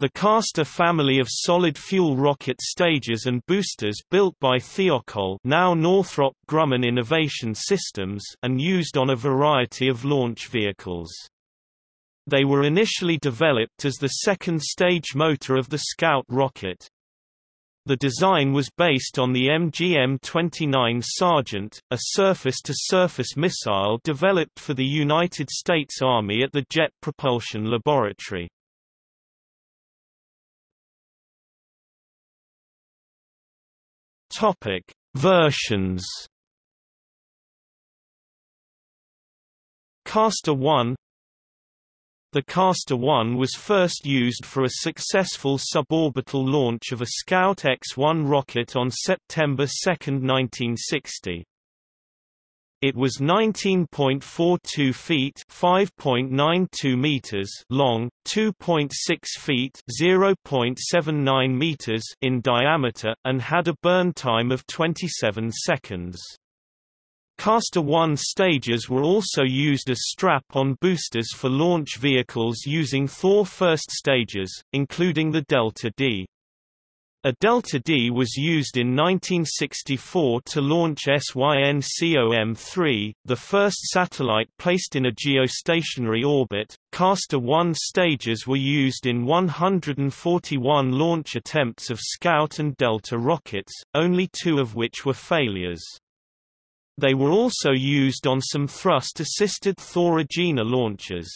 The Castor family of solid-fuel rocket stages and boosters built by Thiokol now Northrop Grumman Innovation Systems and used on a variety of launch vehicles. They were initially developed as the second stage motor of the Scout rocket. The design was based on the MGM-29 Sergeant, a surface-to-surface -surface missile developed for the United States Army at the Jet Propulsion Laboratory. Topic: Versions. Castor 1 The Castor 1 was first used for a successful suborbital launch of a Scout X-1 rocket on September 2, 1960. It was 19.42 feet (5.92 meters) long, 2.6 feet (0.79 meters) in diameter, and had a burn time of 27 seconds. Castor 1 stages were also used as strap-on boosters for launch vehicles using Thor first stagers, including the Delta D. A Delta D was used in 1964 to launch SYNCOM-3, the first satellite placed in a geostationary orbit. Castor 1 stages were used in 141 launch attempts of Scout and Delta rockets, only two of which were failures. They were also used on some thrust-assisted Thor Agena launches.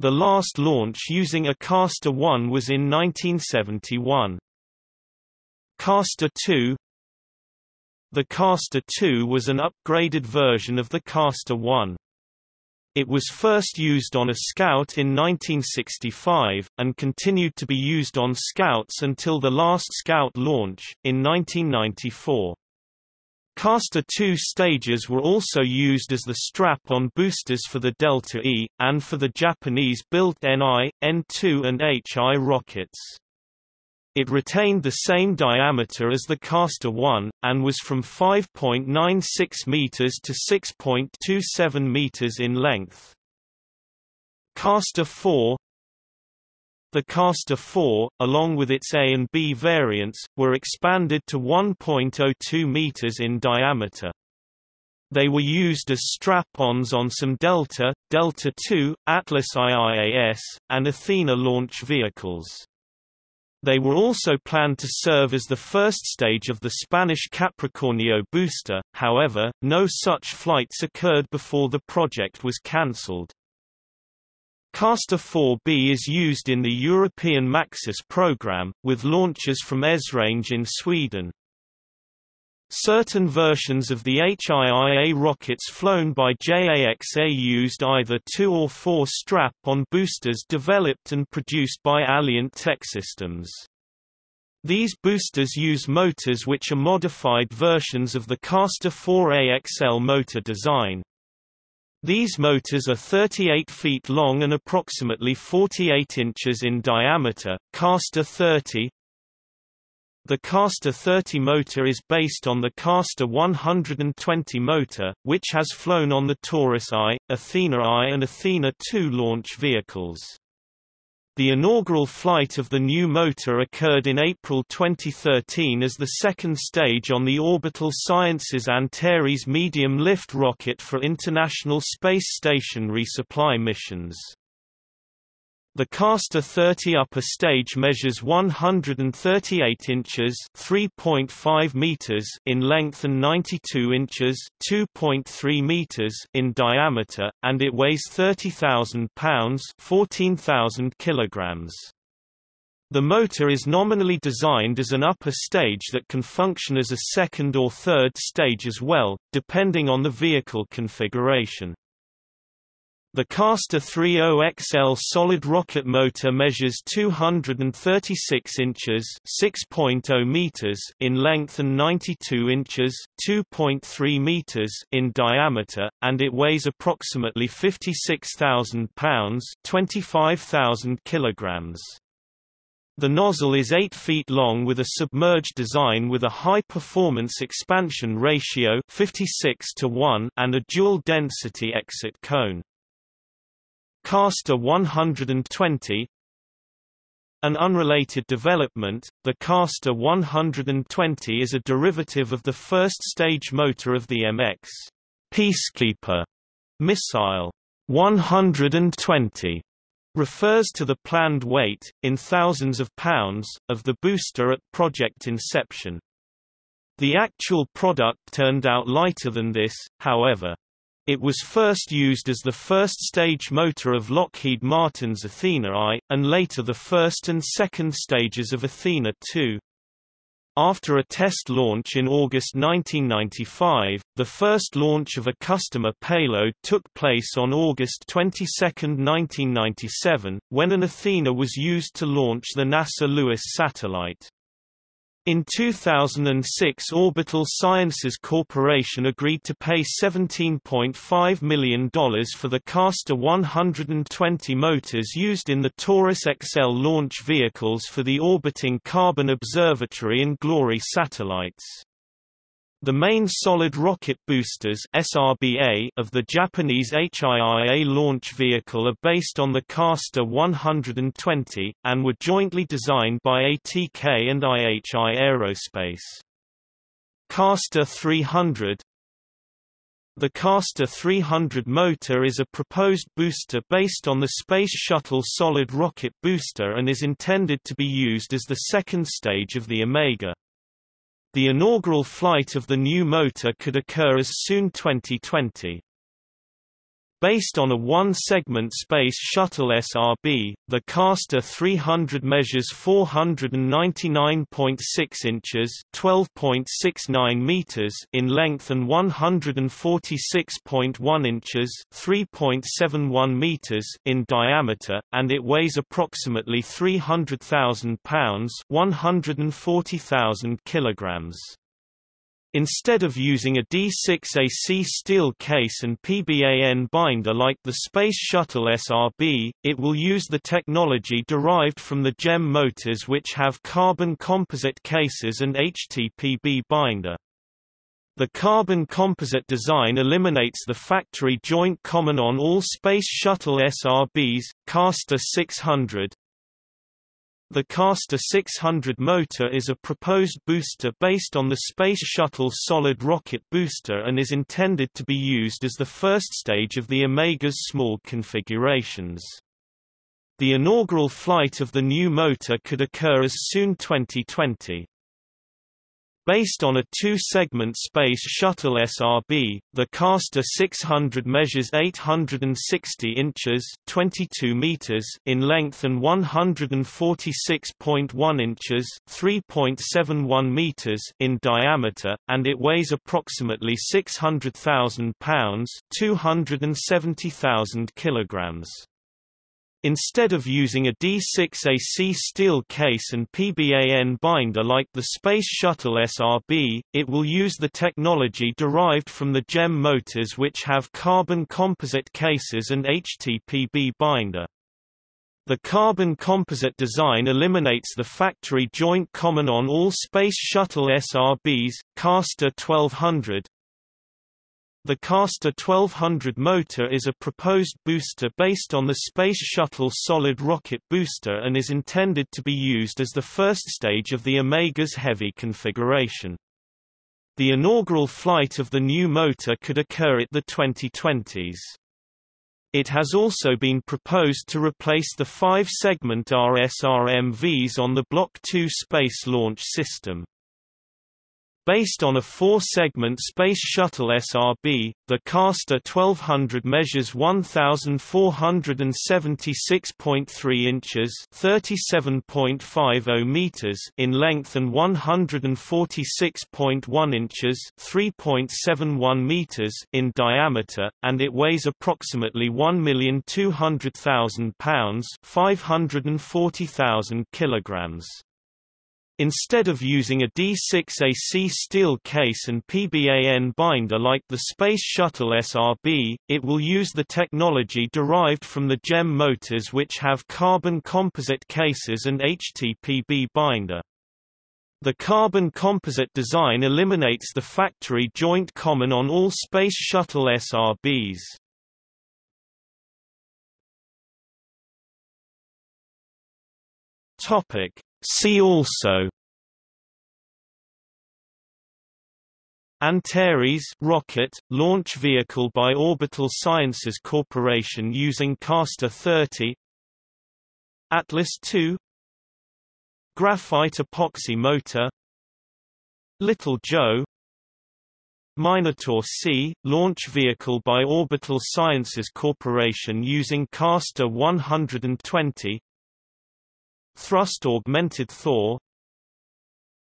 The last launch using a Castor 1 was in 1971. Castor 2 The Castor 2 was an upgraded version of the Castor 1. It was first used on a Scout in 1965, and continued to be used on Scouts until the last Scout launch, in 1994. Castor 2 stages were also used as the strap-on boosters for the Delta E, and for the Japanese-built NI, N2 and HI rockets. It retained the same diameter as the Castor 1, and was from 5.96 meters to 6.27 meters in length. Castor 4 The Castor 4, along with its A and B variants, were expanded to 1.02 meters in diameter. They were used as strap-ons on some Delta, Delta II, Atlas IIAS, and Athena launch vehicles. They were also planned to serve as the first stage of the Spanish Capricornio booster, however, no such flights occurred before the project was cancelled. Castor 4B is used in the European Maxus program, with launches from Esrange in Sweden. Certain versions of the HIIA rockets flown by JAXA used either two or four strap-on boosters developed and produced by Alliant Techsystems. These boosters use motors which are modified versions of the Castor 4AXL motor design. These motors are 38 feet long and approximately 48 inches in diameter. Castor 30, the Castor 30 motor is based on the Castor 120 motor, which has flown on the Taurus I, Athena I and Athena II launch vehicles. The inaugural flight of the new motor occurred in April 2013 as the second stage on the Orbital Sciences Antares medium-lift rocket for International Space Station resupply missions. The Castor 30 upper stage measures 138 inches (3.5 meters) in length and 92 inches (2.3 meters) in diameter, and it weighs 30,000 pounds (14,000 kilograms). The motor is nominally designed as an upper stage that can function as a second or third stage as well, depending on the vehicle configuration. The Castor 30XL solid rocket motor measures 236 inches (6.0 meters) in length and 92 inches (2.3 meters) in diameter, and it weighs approximately 56,000 pounds (25,000 kilograms). The nozzle is 8 feet long with a submerged design with a high-performance expansion ratio 56 to 1 and a dual-density exit cone. Castor 120 An unrelated development, the Castor 120 is a derivative of the first-stage motor of the MX Peacekeeper missile. 120 refers to the planned weight, in thousands of pounds, of the booster at project inception. The actual product turned out lighter than this, however. It was first used as the first-stage motor of Lockheed Martin's Athena I, and later the first and second stages of Athena II. After a test launch in August 1995, the first launch of a customer payload took place on August 22, 1997, when an Athena was used to launch the NASA Lewis satellite. In 2006 Orbital Sciences Corporation agreed to pay $17.5 million for the Castor 120 motors used in the Taurus XL launch vehicles for the orbiting Carbon Observatory and Glory satellites. The main solid rocket boosters SRBA of the Japanese HIIA launch vehicle are based on the Castor 120, and were jointly designed by ATK and IHI Aerospace. Castor 300 The Castor 300 motor is a proposed booster based on the Space Shuttle solid rocket booster and is intended to be used as the second stage of the Omega. The inaugural flight of the new motor could occur as soon 2020. Based on a one-segment Space Shuttle SRB, the Castor 300 measures 499.6 inches (12.69 meters) in length and 146.1 inches (3.71 meters) in diameter, and it weighs approximately 300,000 pounds (140,000 kilograms). Instead of using a D6AC steel case and PBAN binder like the Space Shuttle SRB, it will use the technology derived from the GEM motors which have carbon composite cases and HTPB binder. The carbon composite design eliminates the factory joint common on all Space Shuttle SRBs, Castor 600, the Castor 600 motor is a proposed booster based on the Space Shuttle solid rocket booster and is intended to be used as the first stage of the Omega's small configurations. The inaugural flight of the new motor could occur as soon 2020. Based on a two-segment Space Shuttle SRB, the Castor 600 measures 860 inches 22 meters in length and 146.1 inches 3.71 meters in diameter, and it weighs approximately 600,000 pounds 270,000 kilograms. Instead of using a D6AC steel case and PBAN binder like the Space Shuttle SRB, it will use the technology derived from the GEM motors which have carbon composite cases and HTPB binder. The carbon composite design eliminates the factory joint common on all Space Shuttle SRBs, Castor 1200, the Castor 1200 motor is a proposed booster based on the Space Shuttle solid rocket booster and is intended to be used as the first stage of the Omega's heavy configuration. The inaugural flight of the new motor could occur at the 2020s. It has also been proposed to replace the five-segment RSRMVs on the Block 2 Space Launch System. Based on a four-segment Space Shuttle SRB, the Castor 1200 measures 1,476.3 inches (37.50 meters) in length and 146.1 inches (3.71 meters) in diameter, and it weighs approximately 1,200,000 pounds (540,000 kilograms). Instead of using a D6AC steel case and PBAN binder like the Space Shuttle SRB, it will use the technology derived from the GEM motors which have carbon composite cases and HTPB binder. The carbon composite design eliminates the factory joint common on all Space Shuttle SRBs. Topic. See also. Antares rocket, launch vehicle by Orbital Sciences Corporation using Castor 30 Atlas II Graphite epoxy motor. Little Joe. Minotaur C, launch vehicle by Orbital Sciences Corporation using Castor 120 Thrust-augmented Thor.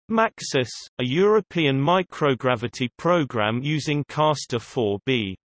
Maxus, a European microgravity program using Castor 4B